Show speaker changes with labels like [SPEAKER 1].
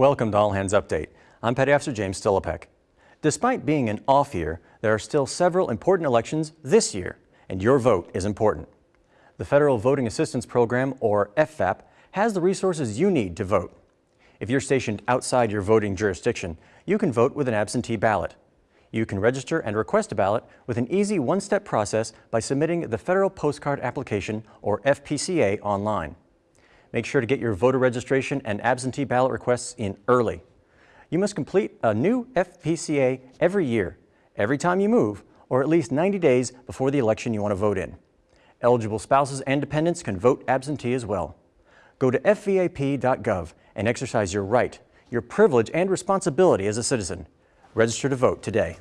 [SPEAKER 1] Welcome to All Hands Update. I'm Petty Officer James Stilipek. Despite being an off year, there are still several important elections this year, and your vote is important. The Federal Voting Assistance Program, or FVAP, has the resources you need to vote. If you're stationed outside your voting jurisdiction, you can vote with an absentee ballot. You can register and request a ballot with an easy one-step process by submitting the Federal Postcard Application, or FPCA, online. Make sure to get your voter registration and absentee ballot requests in early. You must complete a new FPCA every year, every time you move, or at least 90 days before the election you want to vote in. Eligible spouses and dependents can vote absentee as well. Go to fvap.gov and exercise your right, your privilege and responsibility as a citizen. Register to vote today.